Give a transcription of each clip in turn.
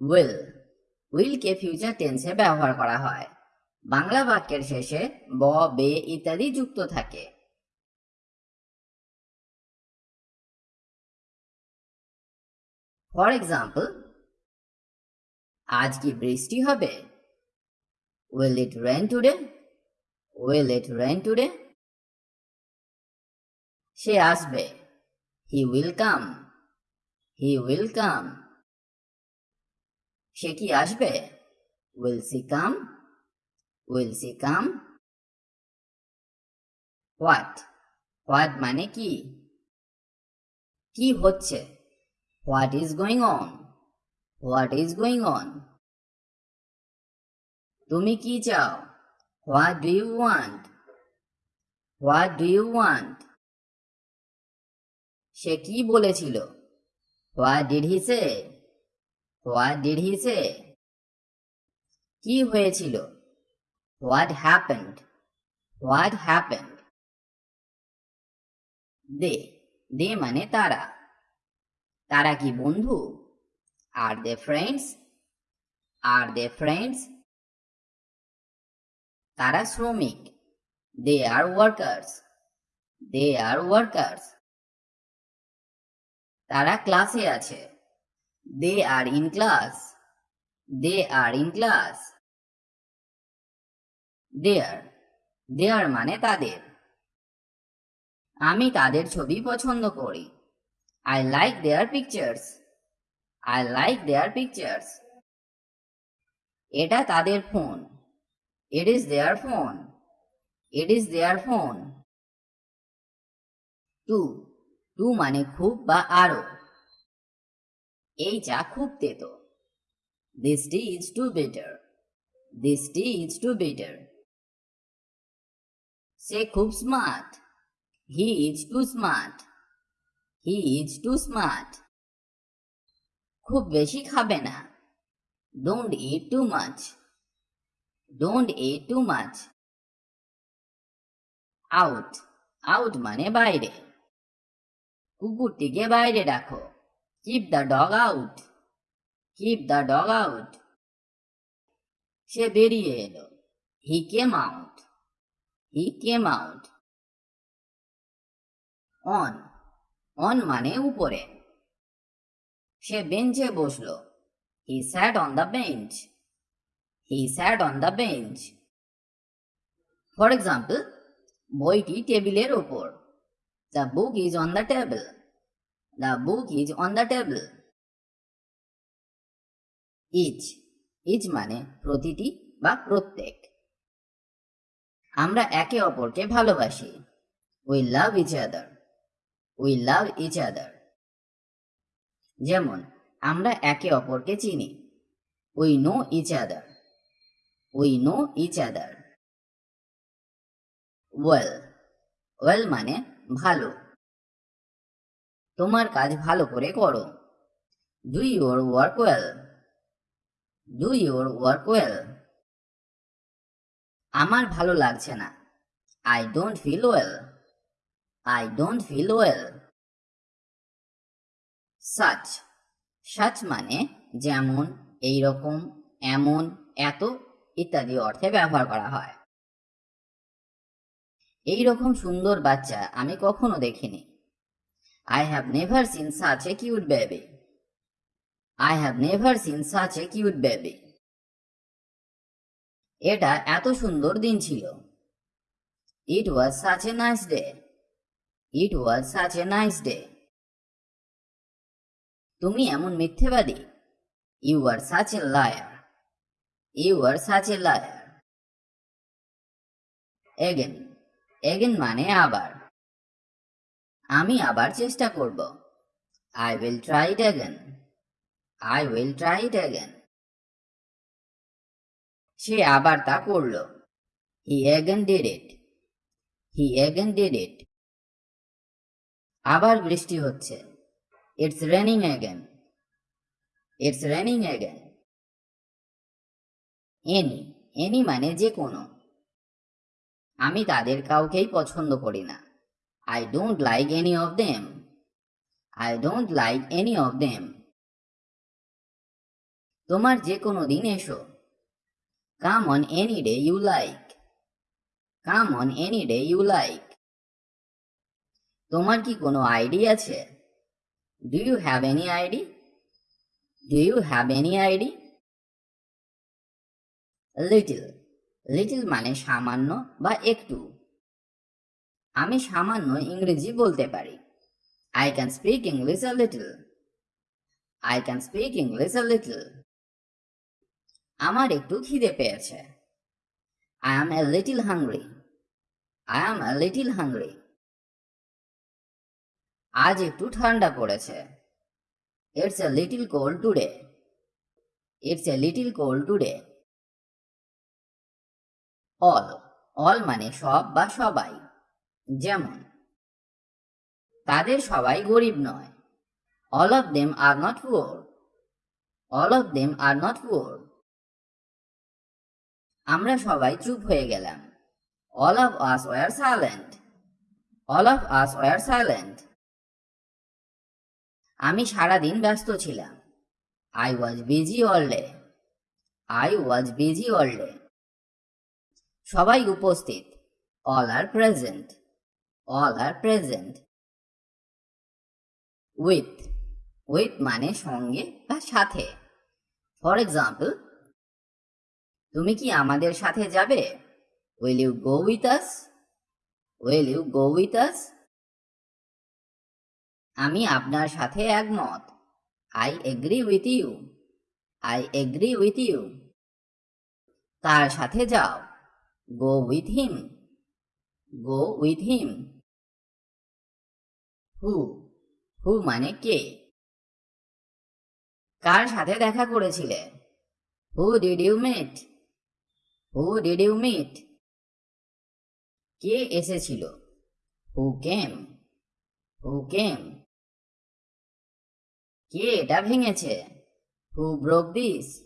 Will উইলকে future টেন্সে ব্যবহার করা হয়। বাংলা বাক্যের শেষে ব, বে ইত্যাদি যুক্ত থাকে। ফর এক্সাম্পল আজ কি বৃষ্টি হবে? Will it rain today will it rain today সে আসবে। He will come he will come সে কি আসবে? Will she come will she come what what মানে কি? কি হচ্ছে? What is going on what is going on তুমি কি চাও? What do you want what do you want সে কি বলেছিল? What did he say what did he say কি হয়েছিল? What happened what happened they they মানে তারা। তারা কি বন্ধু? আর দে ফ্রেন্ডস আর দে ফ্রেন্ডস তারা শ্রমিক। দে আর ওয়ার্কার্স দে আর ওয়ার্কার্স তারা ক্লাসে আছে। They are in class they are in class their their মানে তাদের। আমি তাদের ছবি পছন্দ করি। I like their pictures I like their pictures এটা তাদের phone it is their phone it is their phone too too মানে খুব বা আরও। এই চা খুব তেতো। This tea is too better this tea is too better সে খুব smart he is too smart he is too smart খুব বেশি খাবে না। Don't eat too much don't eat too much out out মানে বাইরে। কুকুরটিকে বাইরে রাখো। Keep the dog out keep the dog out সে বেরিয়ে এলো। He came out he came out on on মানে উপরে। সে বেঞ্চে বসল। He sat on the bench he sat on the bench for example বইটি টেবিলের ওপর। The book is on the table the book is on the table each each মানে প্রতিটি বা প্রত্যেক। আমরা একে অপরকে ভালোবাসি। We love each other we love each other যেমন, আমরা একে অপরকে চিনি। We know each other we know each other well well মানে ভালো। তোমার কাজ ভালো করে করো। Do your work well do your work well আমার ভালো লাগছে না। I don't feel well I don't feel well such such মানে যেমন এই রকম এমন, এত ইত্যাদি অর্থে ব্যবহার করা হয়। এই রকম সুন্দর বাচ্চা আমি কখনো দেখিনি। I have never seen such a cute baby I have never seen such a cute baby এটা এত সুন্দর দিন ছিল। It was such a nice day it was such a nice day তুমি এমন মিথ্যেবাদী। You are such a liar you are such a liar again again মানে আবার। আমি আবার চেষ্টা করব। I will try it again I will try it again সে আবার তা করল। He again did it he again did it আবার বৃষ্টি হচ্ছে। It's raining again it's raining again any any মানে যে কোনো আমি তাদের কাউকেই পছন্দ করি না। I don't like any of them I don't like any of them তোমার যে কোনো দিন এসো। Come on any day you like come on any day you like তোমার কি কোনো আইডি আছে? Do you have any ID do you have any ID little little মানে সামান্য বা একটু। আমি সামান্য ইংরেজি বলতে পারি। I can speak English a little I can speak English a little আমার একটু খিদে পেয়েছে। I am a little hungry I am a little hungry আজ একটু ঠান্ডা পড়েছে। It's a little cold today it's a little cold today all all মানে সব বা সবাই। যেমন, তাদের সবাই গরিব নয়। All of them are not poor all of them are not poor আমরা সবাই চুপ হয়ে গেলাম। All of us were silent all of us were silent আমি সারাদিন ব্যস্ত ছিলাম। I was busy all day I was busy all day সবাই উপস্থিত। All are present all are present with with মানে সঙ্গে বা সাথে। ফর এক্সাম্পল তুমি কি আমাদের সাথে যাবে? Will you go with us will you go with us আমি আপনার সাথে একমত। I agree with you I agree with you তার সাথে যাও। Go with him go with him হু হু মানে কে? কার সাথে দেখা করেছিলে? Who did you meet who did you meet কে এসেছিল? Who, came? Who, came? কে এটা ভেঙেছে? Who broke this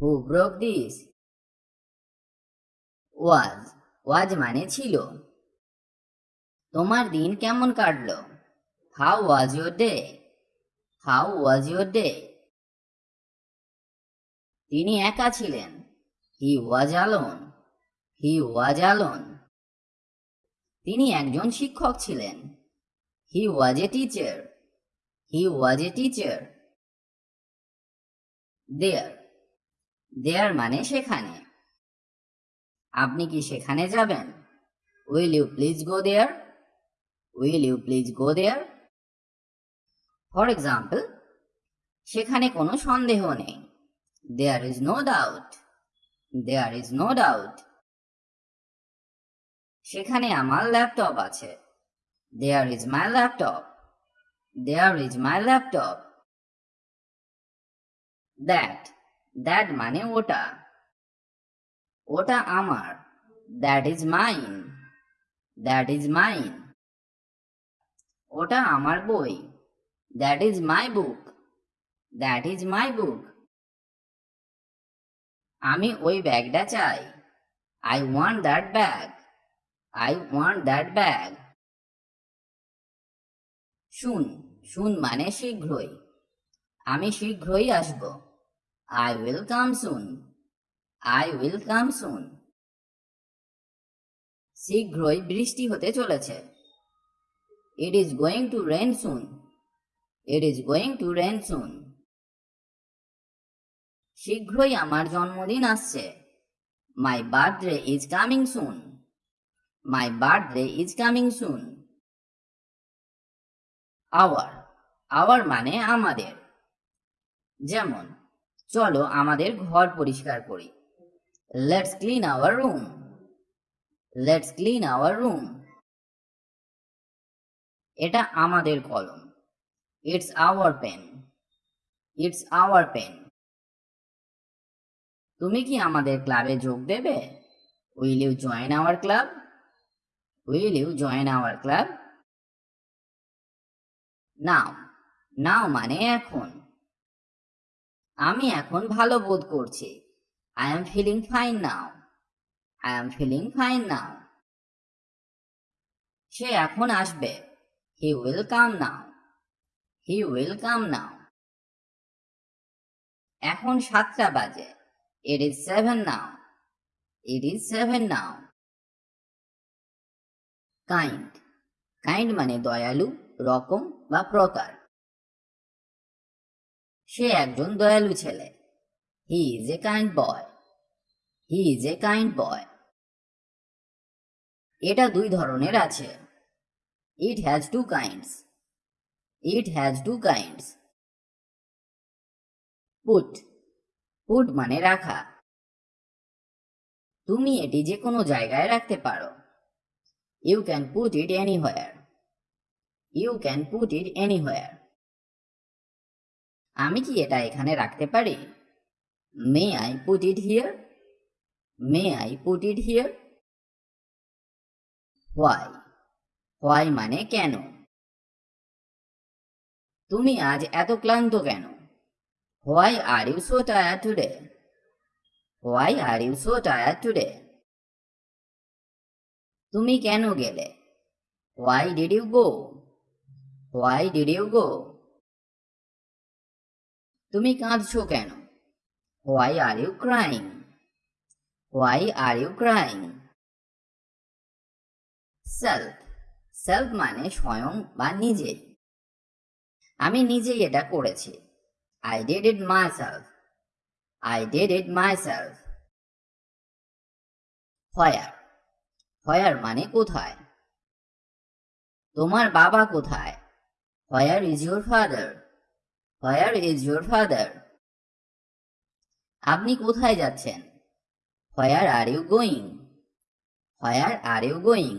who broke this was was মানে ছিল। তোমার দিন কেমন কাটলো? How was your day how was your day তিনি একা ছিলেন। হি ওয়াজ আলোন হি ওয়াজ আলোন তিনি একজন শিক্ষক ছিলেন। হি ওয়াজ a teacher he was a teacher there their মানে সেখানে। আপনি কি সেখানে যাবেন? Will you please go there will you please go there for example সেখানে কোনো সন্দেহ নেই। There is no doubt there is no doubt সেখানে আমার ল্যাপটপ আছে। There is my laptop there is my laptop that that মানে ওটা। ওটা আমার। That is mine that is mine ওটা আমার বই। That is my book that is my book আমি ওই ব্যাগটা চাই। I want that bag I want that bag soon soon মানে শীঘ্রই। আমি শীঘ্রই আসব। I will come soon I will come soon শীঘ্রই বৃষ্টি হতে চলেছে। It is going to rain soon it is going to rain soon শীঘ্রই আমার জন্মদিন আসছে। My birthday is coming soon my birthday is coming soon our our মানে আমাদের। যেমন, চলো আমাদের ঘর পরিষ্কার করি। Let's clean our room let's clean our room এটা আমাদের কলম। It's our pen it's our pen তুমি কি আমাদের ক্লাবে যোগ দেবে? Will you join our club will you join our club now now মানে এখন। আমি এখন ভালো বোধ করছি। I am feeling fine now I am feeling fine now সে এখন আসবে। He will come now he will come নাও এখন সাতটা বাজে। It is seven now it is seven now kind kind মানে দয়ালু, রকম বা প্রকার। সে একজন দয়ালু ছেলে। He is a kind boy he is a kind boy এটা দুই ধরনের আছে। It has two kinds it has two kinds put put মানে রাখা। তুমি এটি যে কোনো জায়গায় রাখতে পারো। You can put it anywhere you can put it anywhere আমি কি এটা এখানে রাখতে পারি? May I put it here may I put it here why why মানে কেন? তুমি আজ এত ক্লান্ত কেন? Why are you so tire today why are you so tire today তুমি কেন গেলে? Why did you go why did you go তুমি কাঁদছো কেন? Why are you crying why are you crying self self মানে স্বয়ং বা নিজে। আমি নিজেই এটা করেছি। I did it myself I did it myself where where মানে কোথায়? তোমার বাবা কোথায়? Where is your father where is your father আপনি কোথায় যাচ্ছেন? Where are you going where are you going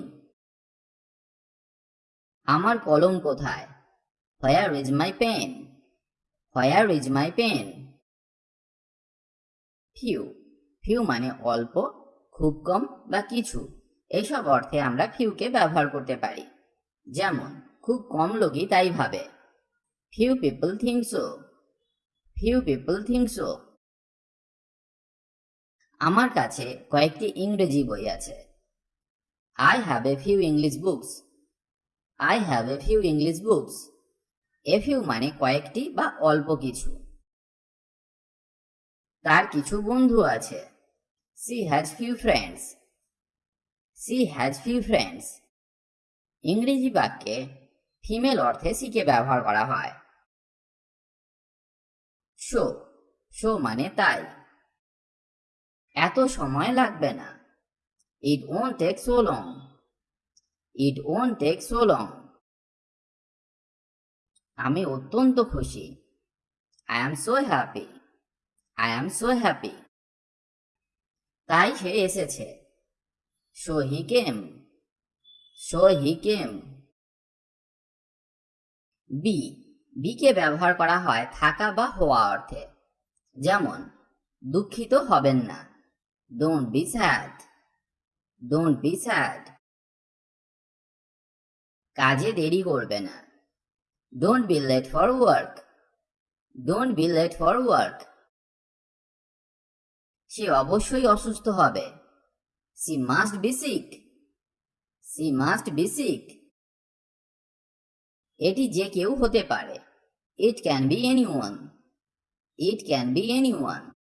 আমার কলম কোথায়? Where is my pen where is my pen few few মানে অল্প, খুব কম বা কিছু। এইসব অর্থে আমরা ফিউকে ব্যবহার করতে পারি। যেমন, খুব কম লোকই তাই ভাবে। Few people think so few people think so আমার কাছে কয়েকটি ইংরেজি বই আছে। I have a few English books I have a few English books a মানে কয়েকটি বা অল্প কিছু। তার কিছু বন্ধু আছে। She has few friends she has few friends ইংরেজি বাক্যে ফিমেল অর্থে সিকে ব্যবহার করা হয়। শো শো মানে তাই। এত সময় লাগবে না। It won't take so long it won't take so long আমি অত্যন্ত খুশি। I am so happy I am so happy তাই সে এসেছে। So he came? So he came be বিকে ব্যবহার করা হয় থাকা বা হওয়া অর্থে। যেমন, দুঃখিত হবেন না। Don't be sad don't be sad কাজে দেরি করবে না। Don't be late for work don't be late for work সে অবশ্যই অসুস্থ হবে। She must be sick she must be sick এটি যে কেউ হতে পারে। It can be anyone it can be anyone